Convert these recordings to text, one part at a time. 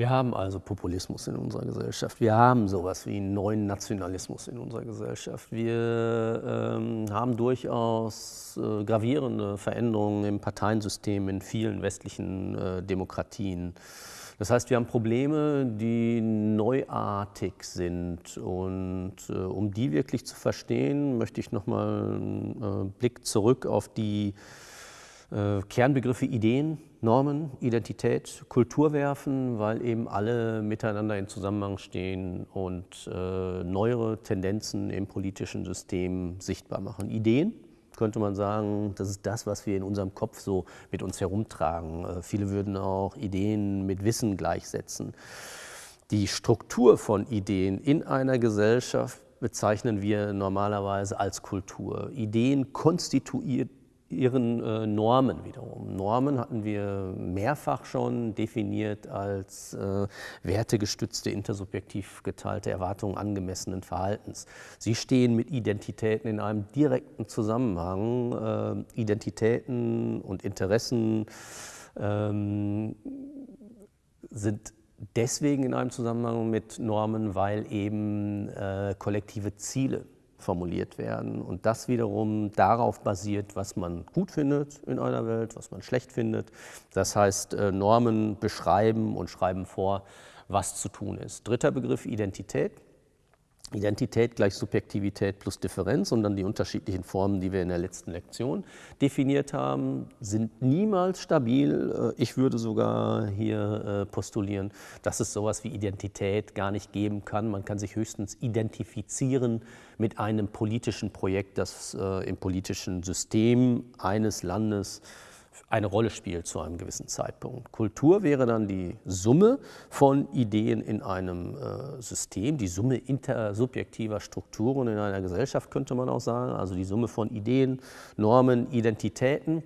Wir haben also Populismus in unserer Gesellschaft. Wir haben sowas wie einen neuen Nationalismus in unserer Gesellschaft. Wir ähm, haben durchaus äh, gravierende Veränderungen im Parteiensystem in vielen westlichen äh, Demokratien. Das heißt, wir haben Probleme, die neuartig sind. Und äh, um die wirklich zu verstehen, möchte ich nochmal einen äh, Blick zurück auf die äh, Kernbegriffe Ideen, Normen, Identität, Kultur werfen, weil eben alle miteinander in Zusammenhang stehen und äh, neuere Tendenzen im politischen System sichtbar machen. Ideen, könnte man sagen, das ist das, was wir in unserem Kopf so mit uns herumtragen. Äh, viele würden auch Ideen mit Wissen gleichsetzen. Die Struktur von Ideen in einer Gesellschaft bezeichnen wir normalerweise als Kultur. Ideen konstituiert ihren äh, Normen wiederum. Normen hatten wir mehrfach schon definiert als äh, wertegestützte, intersubjektiv geteilte Erwartungen angemessenen Verhaltens. Sie stehen mit Identitäten in einem direkten Zusammenhang. Äh, Identitäten und Interessen ähm, sind deswegen in einem Zusammenhang mit Normen, weil eben äh, kollektive Ziele formuliert werden und das wiederum darauf basiert, was man gut findet in einer Welt, was man schlecht findet. Das heißt, äh, Normen beschreiben und schreiben vor, was zu tun ist. Dritter Begriff Identität. Identität gleich Subjektivität plus Differenz und dann die unterschiedlichen Formen, die wir in der letzten Lektion definiert haben, sind niemals stabil. Äh, ich würde sogar hier äh, postulieren, dass es sowas wie Identität gar nicht geben kann. Man kann sich höchstens identifizieren mit einem politischen Projekt, das äh, im politischen System eines Landes eine Rolle spielt zu einem gewissen Zeitpunkt. Kultur wäre dann die Summe von Ideen in einem äh, System, die Summe intersubjektiver Strukturen in einer Gesellschaft, könnte man auch sagen, also die Summe von Ideen, Normen, Identitäten.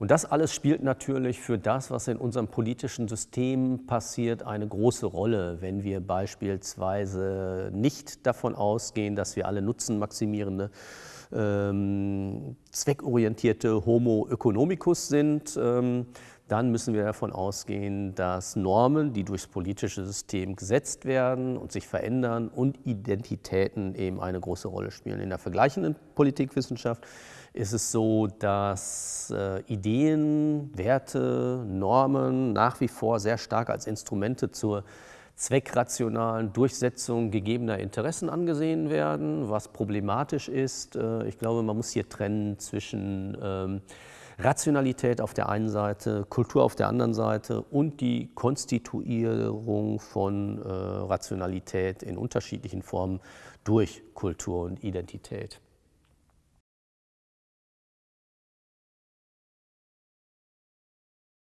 Und das alles spielt natürlich für das, was in unserem politischen System passiert, eine große Rolle, wenn wir beispielsweise nicht davon ausgehen, dass wir alle nutzenmaximierende ähm, zweckorientierte Homo economicus sind, ähm, dann müssen wir davon ausgehen, dass Normen, die durchs politische System gesetzt werden und sich verändern und Identitäten eben eine große Rolle spielen. In der vergleichenden Politikwissenschaft ist es so, dass äh, Ideen, Werte, Normen nach wie vor sehr stark als Instrumente zur zweckrationalen Durchsetzung gegebener Interessen angesehen werden, was problematisch ist. Äh, ich glaube, man muss hier trennen zwischen ähm, Rationalität auf der einen Seite, Kultur auf der anderen Seite und die Konstituierung von äh, Rationalität in unterschiedlichen Formen durch Kultur und Identität.